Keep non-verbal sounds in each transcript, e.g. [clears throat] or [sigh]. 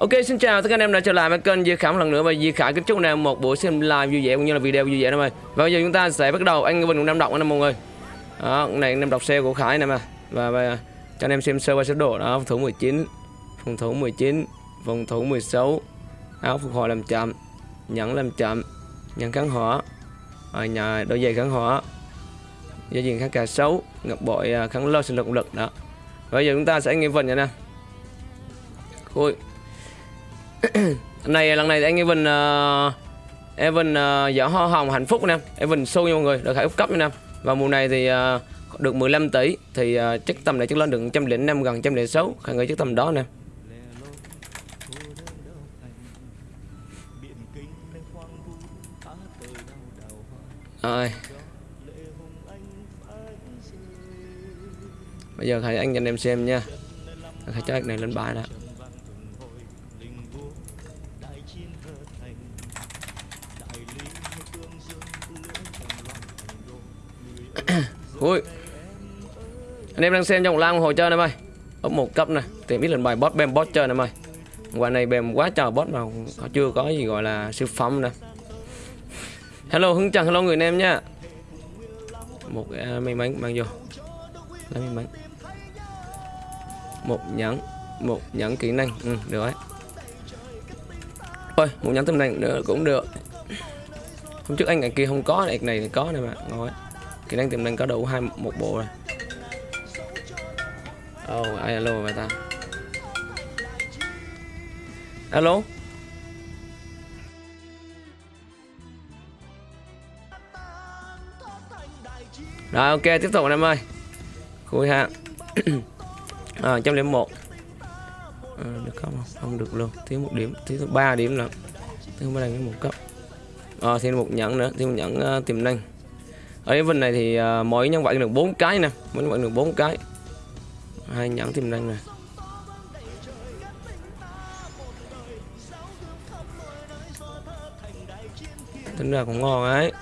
Ok xin chào tất cả anh em đã trở lại với kênh Di Khảm lần nữa và Di Khải kính chúc anh em một buổi xem live vui vẻ cũng như là video vui vẻ anh em ơi. Và bây giờ chúng ta sẽ bắt đầu anh Vinh cũng đang Đọc anh em mọi người. Đó, này anh em đọc xe của Khải này mà. Và, và cho anh em xem sơ qua sơ độ đó, phòng thủ 19, phòng thủ 19, phòng thủ 16, áo phục hồi làm chậm, nhẫn làm chậm, nhẫn kháng hỏa, ở nhà đôi giày kháng hỏa, dây diện kháng cả xấu, ngọc bội à, kháng lo sinh lực lực đó. Và bây giờ chúng ta sẽ nghe Vinh nha nè. [coughs] Ui, này lần này anh Evan uh, Evan uh, giỏ hoa hồng hạnh phúc nè. Evan show nha mọi người được khải úp cấp nha nè. Và mùa này thì uh, được 15 tỷ thì uh, chắc tầm này chắc lên được 105 gần 106 khả nghĩ chắc tầm đó nè. Rồi. Bây giờ thầy anh cho anh em xem nha. Thầy cho này lên bài đã. Ui. Anh em đang xem trong lan hồi chơi em ơi Ốp một cấp nè Tìm biết lần bài boss bem boss chơi em ơi Quả này bem quá trời boss mà họ chưa có gì gọi là siêu phẩm nè. Hello Hưng Trần hello người anh em nha. Một uh, may mắn mang vô. Lấy may mắn. Một nhẫn Một nhẫn kỹ năng. Ừ được đấy Thôi một nhẫn tâm năng nữa cũng được. Hôm trước anh ngày kia không có này này có này mà ngon kỹ năng tiềm năng có đủ hai một bộ rồi. Oh ai alo vậy ta? Alo? Rồi ok tiếp tục anh em ơi. Khui ha. [clears throat] À, trăm điểm một. À, được không? Không được luôn. Thiếu một điểm. Thiếu ba điểm nữa. Thiếu ba đằng một cấp. Ờ, à, thêm một nhẫn nữa. Thêm một nhẫn uh, tiềm năng ở cái vinh này thì uh, mỗi nhân vật được bốn cái nè. Mỗi nhân vật được bốn cái. Hai nhẫn tiềm năng này tính ra cũng ngon ấy.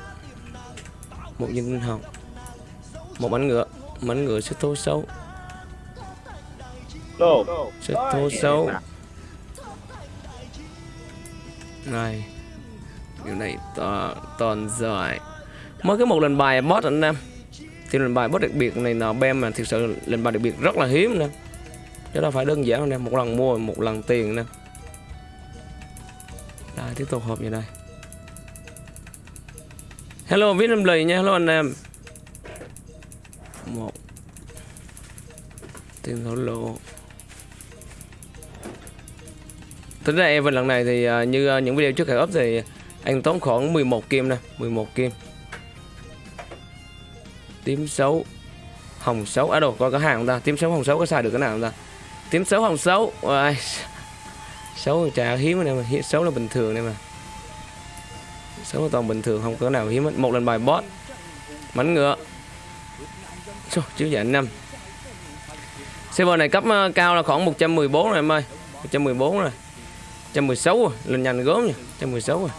Một viên tinh hồng một bánh ngựa. Bánh ngựa sẽ thô xấu sẽ thô xấu này. Điều này to toàn giỏi mới cái một lần bài boss anh em thì lần bài boss đặc biệt này là bem mà thực sự lần bài đặc biệt rất là hiếm nè. Chứ đâu phải đơn giản anh em một lần mua, một lần tiền nè. Đây, tiếp tục hộp như đây. Hello viết em lì nha. Hello, anh em một. Tiền thổ lộ. Tính ra em lần này thì à, như à, những video trước khởi up thì anh tốn khoảng 11 kim nè 11 kim tím xấu hồng xấu à đồ có cái hàng không ta? Tím xấu hồng xấu có xài được cái nào không ta? Tím xấu hồng xấu Ôi, xấu trà hiếm này mà. Xấu là bình thường này mà. Xấu là toàn bình thường không có nào hiếm hết. một lần bài boss mảnh ngựa. Chô, chiếu giải năm. Server này cấp uh, cao là khoảng 114 rồi em ơi. 114 rồi. 116 rồi lên nhanh gớm nha 116 rồi.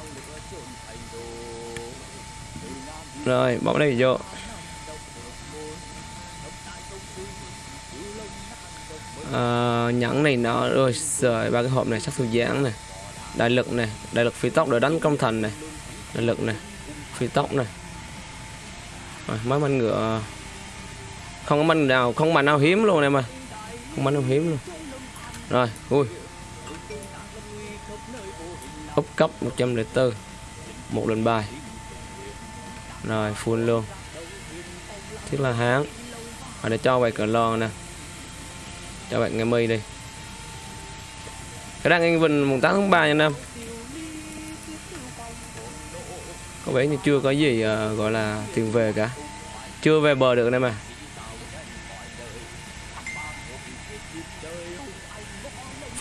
Rồi bỏ đây vô. Ờ, uh, nhẫn này nó rồi rồi ba cái hộp này sắc thu giãn này đại lực này đại lực phi tốc để đánh công thành này đại lực này phi tốc này. Rồi, mấy manh ngựa không có manh nào không manh nào hiếm luôn em ơi. Không manh nào hiếm luôn. Rồi ui úp cấp 104 một lần bài. Rồi full luôn. Thiết là hán. Rồi để cho bài cờ lon nè cho bạn nghe mây đây. Cái đang anh vần mùng 8 tháng 3 nha năm có vẻ như chưa có gì uh, gọi là tiền về cả. Chưa về bờ được đây mà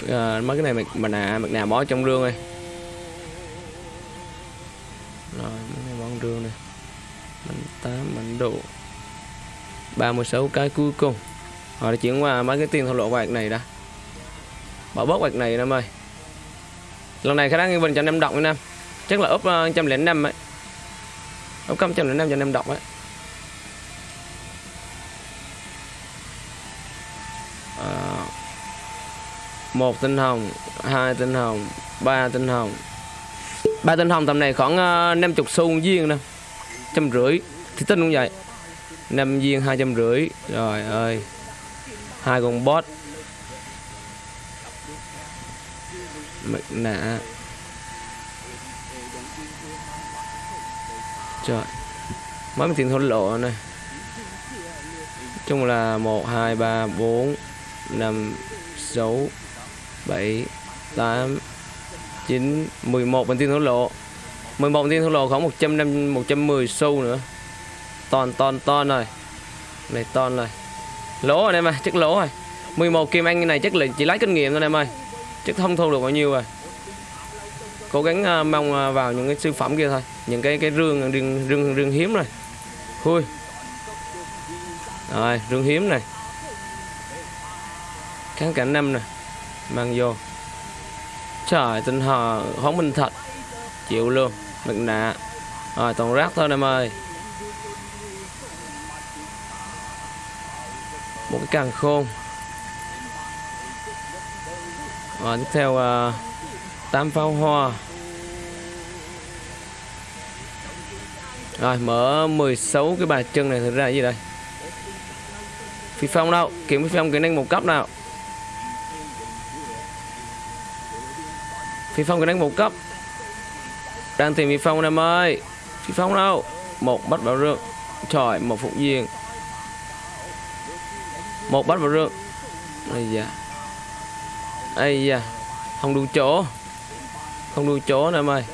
uh, mấy cái này mà nà mặt nà bỏ trong rương này rồi mấy cái bỏ rương này mình tám bánh độ 36 cái cuối cùng. Ờ, rồi chuyển qua mấy cái tiền thổ lộ quạt này đã. Bỏ bớt quạt này em ơi. Lần này khả năng bình cho năm đồng với anh em. Chắc là úp uh, ờ, trăm lẻ năm ấy. Ốp trăm lẻ năm cho ấy. Ờ, một tinh hồng hai tinh hồng ba tinh hồng. Ba tinh hồng tầm này khoảng 50 xu viên nè. Trăm rưỡi. Thì tinh cũng vậy. Năm viên hai trăm rưỡi. Rồi ơi hai con bot. Mặt nạ trời. Mấy tiền thôn lộ này. Chung là một, hai, ba, bốn, năm, sáu, bảy, tám, chín, mười một bản tin thổ lộ 11 một tin thổ lộ khoảng một trăm năm, một trăm mười xu nữa. Ton ton ton rồi. Này ton rồi lỗ rồi em ơi chắc lỗ rồi. 11 kim anh này chắc là chỉ lấy kinh nghiệm thôi em ơi. Chất không thu được bao nhiêu rồi. Cố gắng uh, mong uh, vào những cái siêu phẩm kia thôi. Những cái cái rương rương rương, rương hiếm rồi khui rồi rương hiếm này. Kháng cảnh năm nè. Mang vô. Trời tinh hò hóng minh thật chịu luôn. Mặt nạ. Rồi toàn rác thôi em ơi. Một cái càng khôn. Rồi tiếp theo uh, tám pháo hoa. Rồi mở 16 cái bài chân này thực ra là gì đây? Phi phong đâu? Kiếm phi phong kỹ năng một cấp nào? Phi phong kỹ năng một cấp. Đang tìm phi phong em ơi? Phi phong đâu? Một bắt bảo rương trời một phục diện một bắt vào rương ây da. Ây da. Không đủ chỗ. Không đủ chỗ em ơi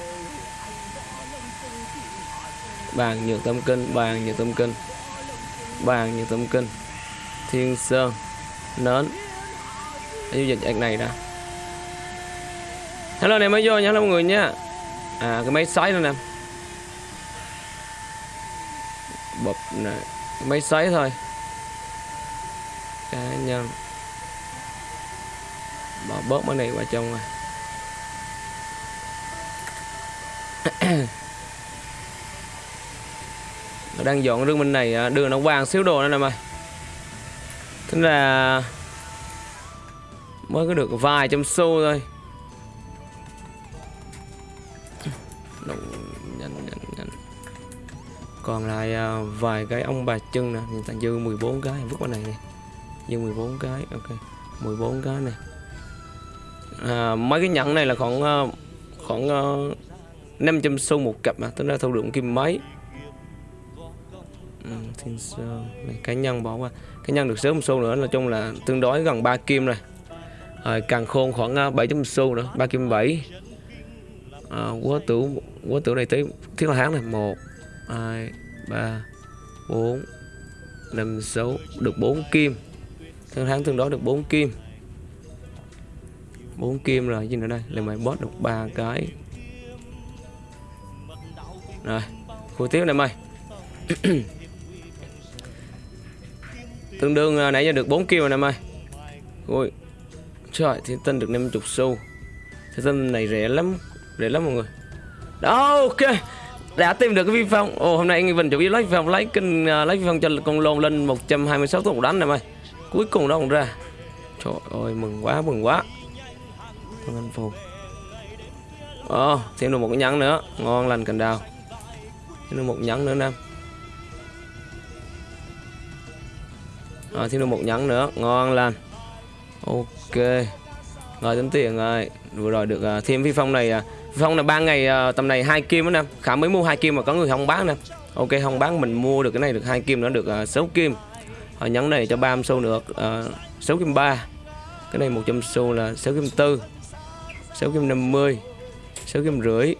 bàn nhược tâm kinh bàn nhược tâm kinh. Bàn nhược tâm kinh. Thiên sơn. Nến. Giao dịch ảnh này đã hello này mới vô nha. Hello mọi người nha. À cái máy sấy nữa nè. Bập này cái máy sấy thôi cá nhân. Bỏ bớt món này vào trong rồi. Đang dọn rương bên này à, đường nó vàng xíu đồ nữa nè mày. Thế là mới có được vài trăm xu thôi. Nhanh nhanh nhanh. Còn lại à, vài cái ông bà chân nè nhìn ta dư 14 cái, vứt qua này này dư 14 cái ok. 14 cái này. À, mấy cái nhẫn này là khoảng ờ, khoảng ờ, 500 xu một cặp mà tính ra thu được kim mấy. Ừ, thiên sơn này cá nhân bỏ qua. Cá nhân được sớm xu nữa nói chung là tương đối gần 3 kim rồi. Rồi càng khôn khoảng 700 xu nữa 3 kim 7 à, quá tử quá tử này tới thiết là hán này. Một hai ba bốn năm sáu được 4 kim. Thắng thắng tương đối được 4 kim. 4 kim rồi gì nữa đây? Là mày boss được ba cái. Rồi khu tiếp này mày. [clears throat] Tương đương à, nãy giờ được 4 kim rồi nè mày. Ui trời thì tinh được 50 xu. Thì tinh này rẻ lắm rẻ lắm mọi người. Đó ok. Đã tìm được cái vi phong ồ hôm nay anh Vinh chủ yếu lấy vi phong lấy kinh uh, à, lấy vi phong cho con lôn lên 126 trăm hai mươi tốc đánh này mày cuối cùng nó cũng ra. Trời ơi mừng quá mừng quá. Thằng anh phù. Ồ, thêm được một cái nhắn nữa. Ngon lành cành đào. Thêm được một nhắn nữa Nam. À, Thêm được một nhắn nữa. Ngon lành. Ok. Rồi tính tiền rồi. Vừa rồi được uh, thêm phi phong này uh, Phi phong là ba ngày uh, tầm này hai kim đó Nam. Khả mới mua hai kim mà có người không bán nè Ok không bán mình mua được cái này được hai kim nữa được uh, 6 kim. Ờ, Hồi nhắn này cho 30 xu được uh, 6 kim 3 Cái này 100 xu là 6 kim 4 6 kim 50 6 kim rưỡi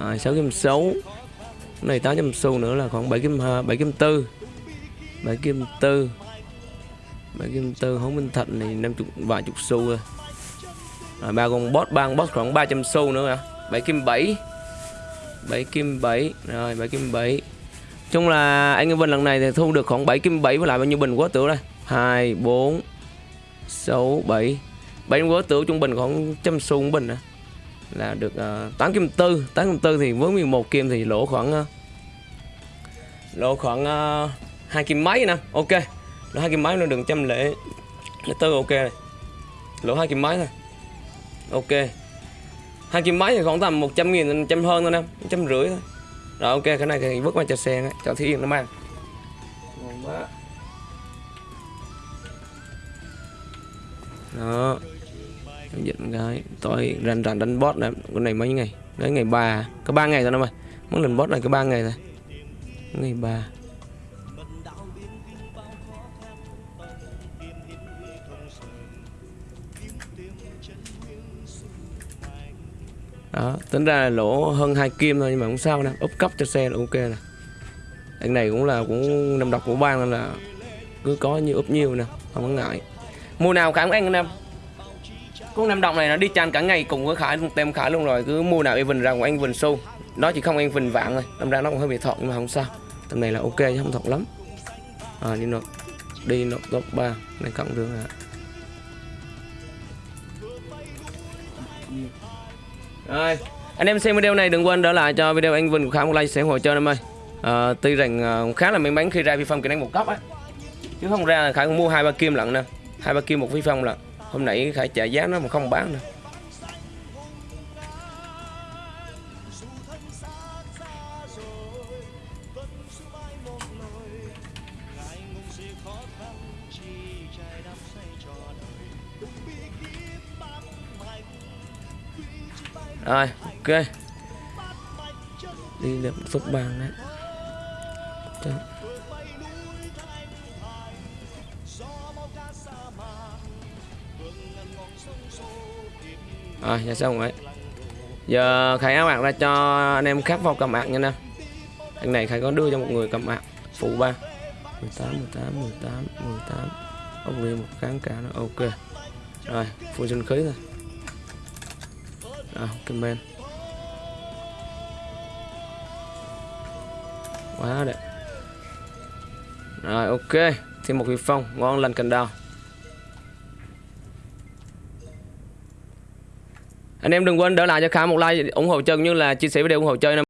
à, 6 kim 6 cái này 800 xu nữa là khoảng 7 kim 7 kim 4 7 kim 4 7 kim 4 hống minh thạch này 50 vài chục xu rồi. À, ba con boss ba con boss khoảng 300 xu nữa hả? 7 kim 7 7 kim 7 rồi 7 kim 7 chung là anh Vân lần này thì thu được khoảng 7 kim 7 với lại bao nhiêu bình quá tử đây? 2 4 6 7 7 quá tử trung bình khoảng trăm xu bình à. là được ờ, uh, 8 kim 4 8 kim 4 thì với 11 kim thì lỗ khoảng uh, lỗ khoảng ờ, uh, 2 kim mấy nè. Ok. Lỗ 2 kim mấy nó đừng trăm lệ. Tư ok. Này lỗ 2 kim mấy thôi. Ok. Hai kim mấy thì khoảng tầm 100 nghìn trăm hơn thôi nè. Trăm rưỡi thôi rồi, ok, cái này thì vứt qua cho xe cho thí nghiệm nó mang. Ngon quá đó. Giao dịch cái. Tôi rành rành đánh boss này, cái này mấy ngày? Đấy ngày ba. Có ba ngày thôi em ơi. Muốn lần boss này có ba ngày rồi ngày ba. Đó tính ra là lỗ hơn hai kim thôi nhưng mà không sao nè úp cấp cho xe là ok nè. Anh này cũng là cũng nằm độc của bang nên là cứ có như úp nhiều nè không có ngại. Mùa nào khả anh anh em. Con nam đồng này nó đi chan cả ngày cùng với khải tem khải luôn rồi cứ mua nào even ra của anh vần xu nó chỉ không anh vần vạn thôi đâm ra nó cũng hơi bị thọt nhưng mà không sao. Tầm này là ok chứ không thọt lắm. À, đi nộp đi nộp top 3 này cộng được à. Rồi, anh em xem video này đừng quên đỡ lại cho video anh Vinh của Khải một like, sẽ ủng hộ cho em ơi. À, tuy rằng uh, khá là may mắn khi ra vi phong kỹ năng một cấp á. Chứ không ra là Khải cũng mua hai ba kim lận nè, hai ba kim một vi phong lận. Hôm nãy Khải trả giá nó mà không bán nè. Rồi, ok. Đi được phút bàn đấy. Đó. Rồi, giờ xong rồi. Giờ Khải áo ạc ra cho anh em khắc vào cầm ạc nha nè. Thằng này Khải có đưa cho một người cầm ạc phụ ba. 18 18 18 18. ốc đi một kháng cả nó ok. Rồi, full sinh khí thôi. À, comment quá đẹp. Rồi ok. Thêm một vị phong ngon lành cành đào. Anh em đừng quên đỡ lại cho khá một like ủng hộ chân như là chia sẻ video ủng hộ chơi